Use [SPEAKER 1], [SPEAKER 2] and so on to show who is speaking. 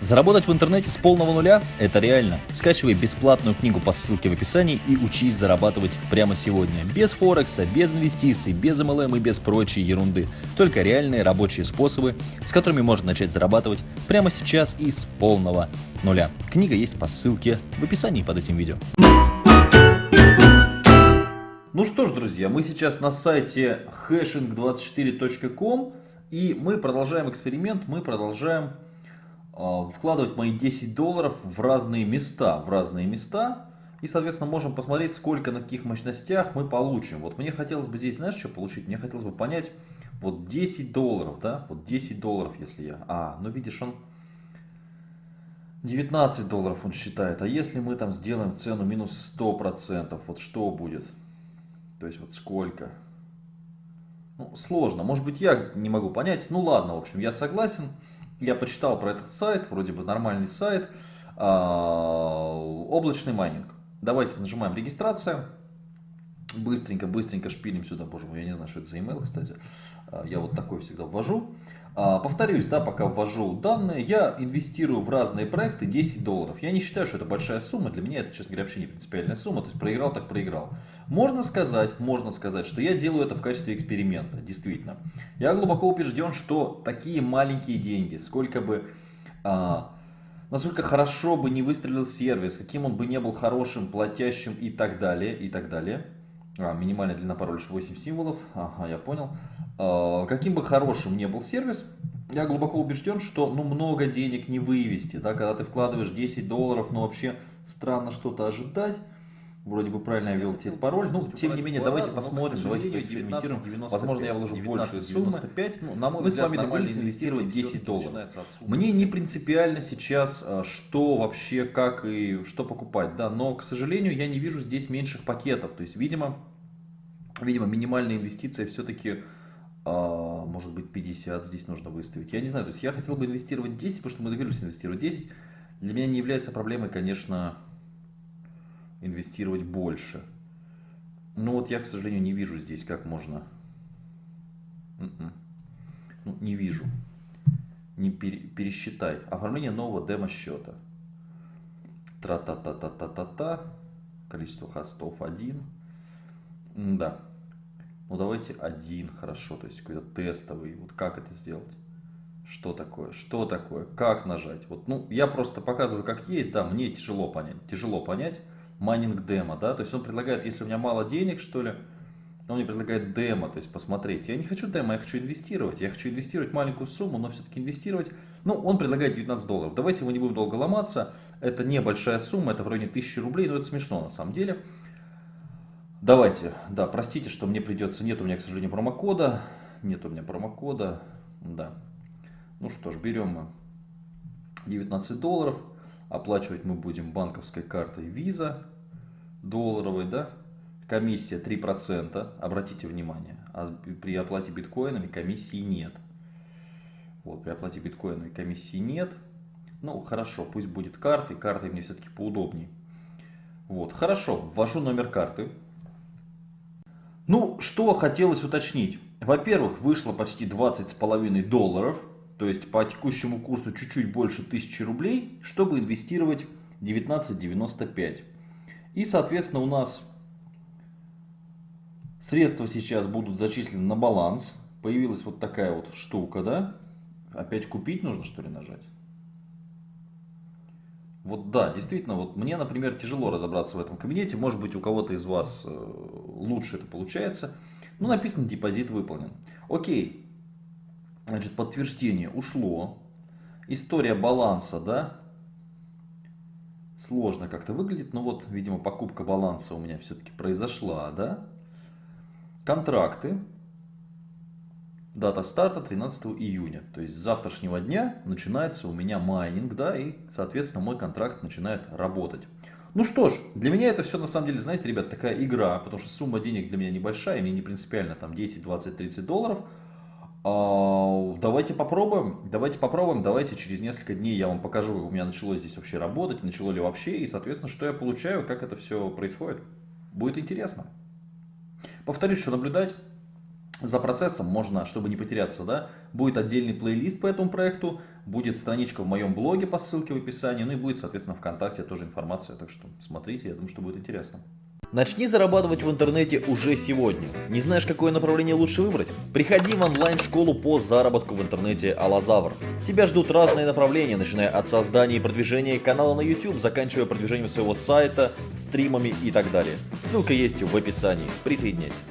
[SPEAKER 1] Заработать в интернете с полного нуля – это реально. Скачивай бесплатную книгу по ссылке в описании и учись зарабатывать прямо сегодня. Без Форекса, без инвестиций, без MLM и без прочей ерунды. Только реальные рабочие способы, с которыми можно начать зарабатывать прямо сейчас и с полного нуля. Книга есть по ссылке в описании под этим видео. Ну что ж, друзья, мы сейчас на сайте hashing24.com и мы продолжаем эксперимент, мы продолжаем вкладывать мои 10 долларов в разные места, в разные места. И, соответственно, можем посмотреть, сколько на каких мощностях мы получим. Вот мне хотелось бы здесь, знаешь, что получить? Мне хотелось бы понять, вот 10 долларов, да, вот 10 долларов, если я... А, ну видишь, он 19 долларов он считает. А если мы там сделаем цену минус 100%, вот что будет? То есть вот сколько? Ну, сложно. Может быть, я не могу понять. Ну ладно, в общем, я согласен. Я почитал про этот сайт, вроде бы нормальный сайт. А, облачный майнинг. Давайте нажимаем регистрация. Быстренько, быстренько шпилим сюда. Боже мой, я не знаю, что это за email, кстати. А, я вот такой всегда ввожу. А, повторюсь, да, пока ввожу данные, я инвестирую в разные проекты 10 долларов. Я не считаю, что это большая сумма, для меня это, честно говоря, вообще не принципиальная сумма, то есть проиграл, так проиграл. Можно сказать, можно сказать, что я делаю это в качестве эксперимента, действительно. Я глубоко убежден, что такие маленькие деньги, сколько бы, а, насколько хорошо бы не выстрелил сервис, каким он бы не был хорошим, платящим и так далее, и так далее. А, минимальная длина пароля 8 символов, ага, я понял. А, каким бы хорошим не был сервис, я глубоко убежден, что ну, много денег не вывести. Да? Когда ты вкладываешь 10 долларов, ну вообще странно что-то ожидать. Вроде бы правильно я ввел тебе пароль. Ну, тем не менее, давайте посмотрим, давайте поэкспериментируем. 19, Возможно, я вложу большую сумму. Ну, на мой Мы взгляд, с вами договорились инвестировать 10 долларов. Мне не принципиально сейчас, а, что вообще, как и что покупать. да, Но, к сожалению, я не вижу здесь меньших пакетов. То есть, видимо, видимо минимальная инвестиция все-таки а, может быть 50 здесь нужно выставить. Я не знаю, то есть я хотел бы инвестировать 10, потому что мы договорились инвестировать 10. Для меня не является проблемой, конечно, инвестировать больше. Но вот я, к сожалению, не вижу здесь, как можно... М-м. Ну, не вижу. Не пере... пересчитай. Оформление нового демо-счета. Тра-та-та-та-та-та-та. Количество хостов 1. Да. Ну давайте один, хорошо, то есть какой-то тестовый. Вот как это сделать? Что такое? Что такое? Как нажать? Вот, ну, я просто показываю, как есть, да, мне тяжело понять. Тяжело понять майнинг демо, да, то есть он предлагает, если у меня мало денег, что ли, он мне предлагает демо, то есть посмотреть. Я не хочу демо, я хочу инвестировать. Я хочу инвестировать маленькую сумму, но все-таки инвестировать. Ну, он предлагает 19 долларов. Давайте мы не будем долго ломаться. Это небольшая сумма, это в районе 1000 рублей, но это смешно на самом деле. Давайте, да, простите, что мне придется, нет у меня, к сожалению, промокода, нет у меня промокода, да. Ну что ж, берем мы 19 долларов, оплачивать мы будем банковской картой Visa, долларовой, да, комиссия 3%, обратите внимание, а при оплате биткоинами комиссии нет. Вот, при оплате биткоинами комиссии нет. Ну, хорошо, пусть будет картой, картой мне все-таки поудобнее. Вот, хорошо, ввожу номер карты. Ну, что хотелось уточнить. Во-первых, вышло почти 20 с половиной долларов, то есть по текущему курсу чуть-чуть больше 1000 рублей, чтобы инвестировать 19.95. И, соответственно, у нас средства сейчас будут зачислены на баланс. Появилась вот такая вот штука, да? Опять купить нужно, что ли, нажать? Вот да, действительно, вот мне, например, тяжело разобраться в этом кабинете. Может быть, у кого-то из вас э, лучше это получается. Ну, написано, депозит выполнен. Окей. Значит, подтверждение ушло. История баланса, да? Сложно как-то выглядит. Но вот, видимо, покупка баланса у меня все-таки произошла, да? Контракты. Дата старта 13 июня. То есть с завтрашнего дня начинается у меня майнинг, да, и, соответственно, мой контракт начинает работать. Ну что ж, для меня это все на самом деле, знаете, ребят, такая игра, потому что сумма денег для меня небольшая, мне не принципиально там 10, 20, 30 долларов. А, давайте попробуем, давайте попробуем, давайте через несколько дней я вам покажу, как у меня начало здесь вообще работать, начало ли вообще, и, соответственно, что я получаю, как это все происходит. Будет интересно. Повторюсь, что наблюдать за процессом можно, чтобы не потеряться, да,
[SPEAKER 2] будет отдельный плейлист по этому проекту, будет страничка в моем блоге по ссылке в описании, ну и будет, соответственно, ВКонтакте тоже информация, так что смотрите, я думаю, что будет интересно.
[SPEAKER 1] Начни зарабатывать в интернете уже сегодня. Не знаешь, какое направление лучше выбрать? Приходи в онлайн-школу по заработку в интернете Алазавр. Тебя ждут разные направления, начиная от создания и продвижения канала на YouTube, заканчивая продвижением своего сайта, стримами и так далее. Ссылка есть в описании. Присоединяйся.